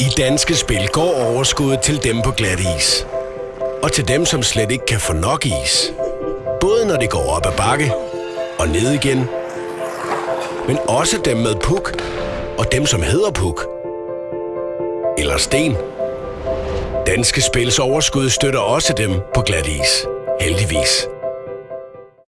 I Danske Spil går overskuddet til dem på glat is. Og til dem, som slet ikke kan få nok is. Både når det går op ad bakke og ned igen. Men også dem med puk og dem, som hedder puk. Eller sten. Danske Spils overskud støtter også dem på glat is. Heldigvis.